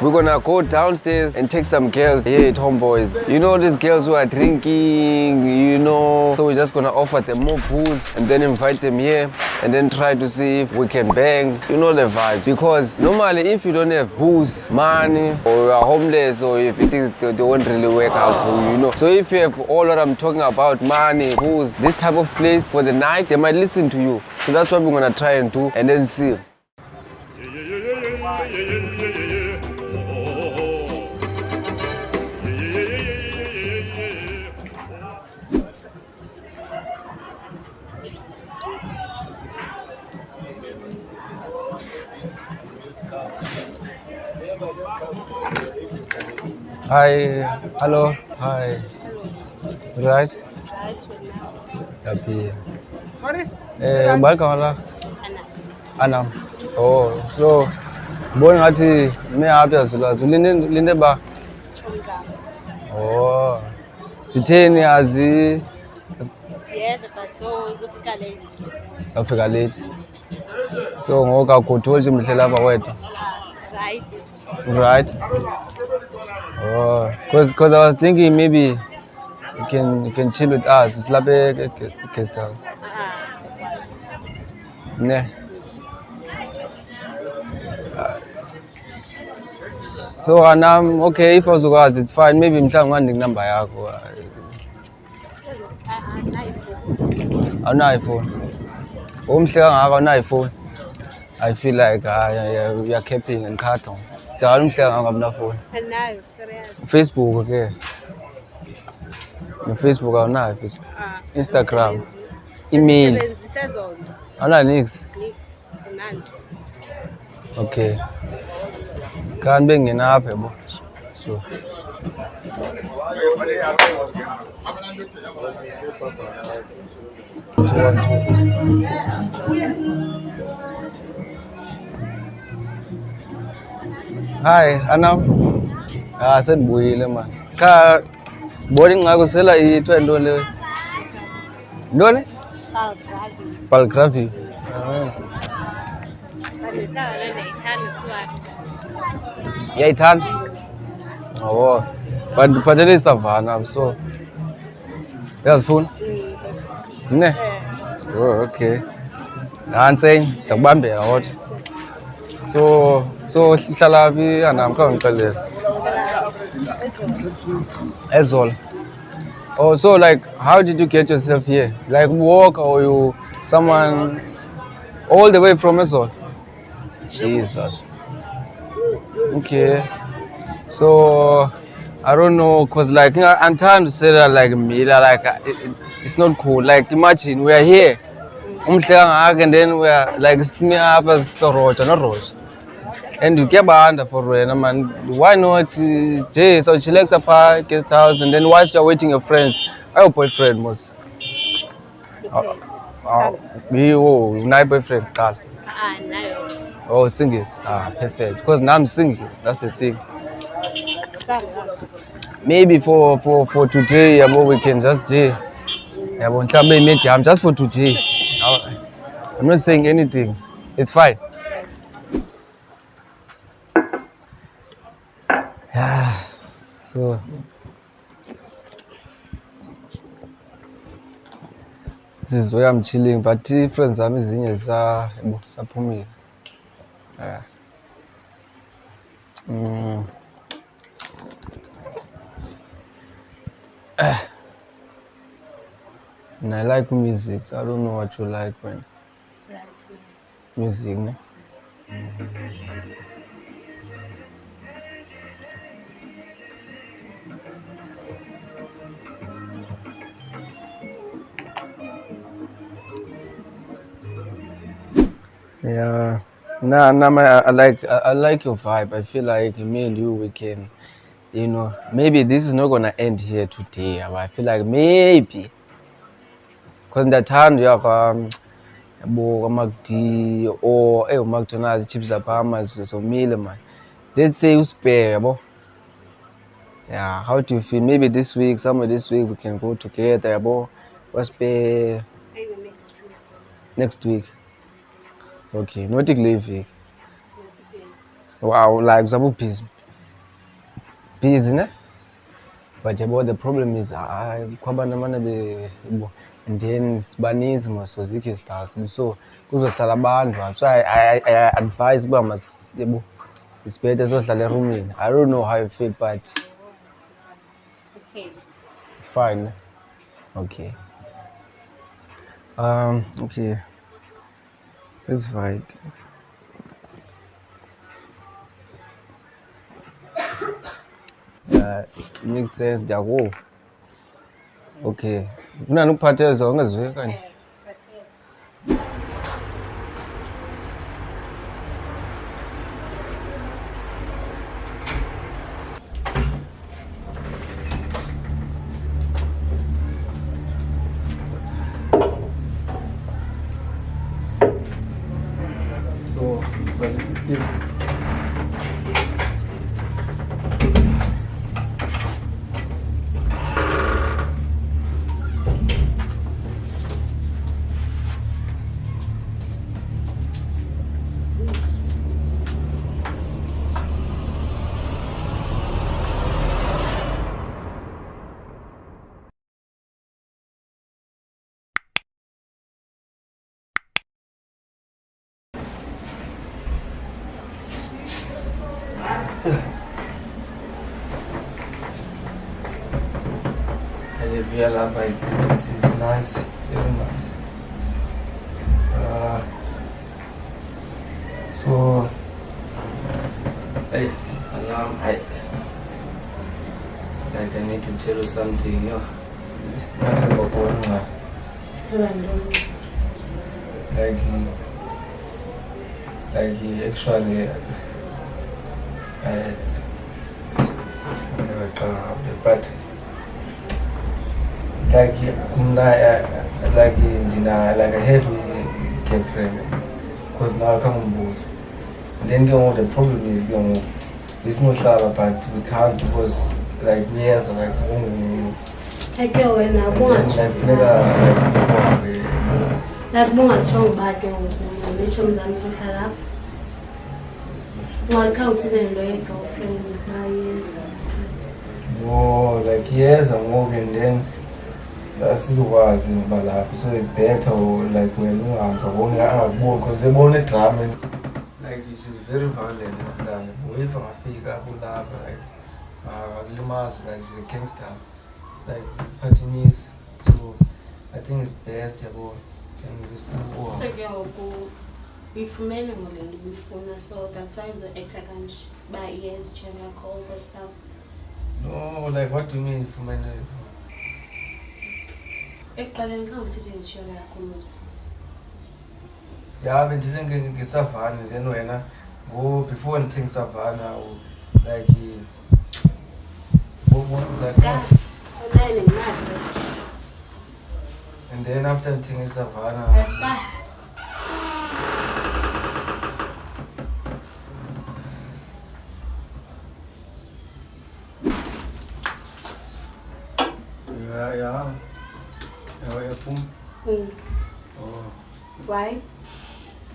We're gonna go downstairs and take some girls here at Homeboys. You know these girls who are drinking, you know. So we're just gonna offer them more booze and then invite them here and then try to see if we can bang. You know the vibes. Because normally if you don't have booze, money, or you are homeless or if things they won't really work out for you, you know. So if you have all what I'm talking about, money, booze, this type of place for the night, they might listen to you. So that's what we're gonna try and do and then see. Hi, hello, hi. Right? Happy. Eh, balka wala? Anam. Oh, so bona ngathi me happy azulazo linde linde ba. Oh. Sitheni azi Siyeza baso zofika late. afika late. So ngoku akutholi nje mhle lapha wedwa. Right. Right. Oh, cause cause I was thinking maybe you can you can chill with us. House. Ah. Ne. Uh, So anam okay if uzokwazi it's fine maybe mhlawumbe ungandinika number yakho. Awunayo ifoni. Umhle kangaka awunayo ifoni. I feel like uh, we are camping in Carton. Njalo umhleka ngakamnafoni. Anayo serious. Facebook okay. No Facebook awunayo Facebook. Instagram. Email. Usebenzisa zonke. Awuna nix. Okay. Kanti bengena apha yabo. So. Thank you. hai anh em à rất bùi lên mà. Ka boarding ngago sela i to endo le này palgravi. Ya itan oh but but it is savannah so that's fun ne oh okay nantseng takubambe out So so hlala phi anam kha ngixelele. Ezol. Oh, so like how did you get yourself here? Like walk or you someone all the way from Ezol? Jesus. Okay. So I don't know, cause like I'm trying to say that like me, like it, it, it's not cool. Like imagine we are here, umhle kangaka, and then we are like sitting up as Rocha, not Rocha. And you get under for wena man. Why not? uh, Jay, so chillax apha guest house, and then whilst you're waiting your friends, your boyfriend mos. Oh, oh, you, unayo boyfriend qala. Ah. Oh, single. Ah, perfect. Because now I'm single. That's the thing. Maybe for for for today, yabo, we can just J. Yabo, mhlawumbe imejam just for today. I'm not saying anything. It's fine. Yeah. So. This is where I'm chilling, but friends zami ezinye zisa yabo saphumile. Mm. And I like music, so I don't know what you like when music, ne? Yeah. Nah, nah, man, I, I like I, I like your vibe. I feel like me and you we can, you know, maybe this is not gonna end here today. But I feel like maybe, cause ndathanda uya kwa yabo kwaMacD or eh uMcDonald's chips zaphama zomile man. Let's say uspare yabo. Yeah, how do you feel? Maybe this week, somewhere this week we can go together yabo. Waspare Maybe next week. next week. Okay, not kule iveki Next. Wow, like zabe busy. busy ne but yabo the problem is hayi kukho abantu amane be and then sibaninzi maso zikho izitars so kuzohlala abantu so I, I, I advise uba yabo it's better sohlala erumini i don't know how you feel but it's fine ne? okay um okay It's right. Uh, makes sense, Jago. Okay. Kunani ukuphathele zonke ziwe kanye? Стив. but it's still I live here lapha it's, it's, it's nice. Very nice. Uh, so hey alarm I like I need to tell you something yo. Nasibakona Kuba ntoni? like. Like actually But like uh, like ndina like I have a girlfriend because now come both then ke ngoku the problem is ke ngoku lisimohlala but we can't because like uyeza like wena like ubungatsho funeka like uhambe like bungatshongo uba ke ngoku nditsho mzantsi uhlala apha ungakhawuthi le nto ye-girlfriend bayenza no like yeza ngoku and then asizokwazi ngoba lapho so it's better or like wena uhamba wonke angakuboni because ebona idrama like she's very violent ndani if angafika kulapha like akulimazi uh, like she's a gangster. Like iphathimisa so i think it's best yabo and this so ke ngoku uyifumene ngole nto ubuyifuna so that's why uzo-acta kanje. Uba yes jam yakho all the stuff no like what do you mean fumene? Ekuqaleni khawuthethe ngetshola yakho mos. Ya bendithe nge- ngesavana then wena before ndithe ngesavana like and then after ndithe ngesavana ska ya ya ya yaphum Mm. oh. Why?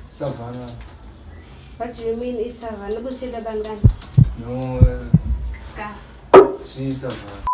Savana what do you mean ubusile abantwana no ska si savana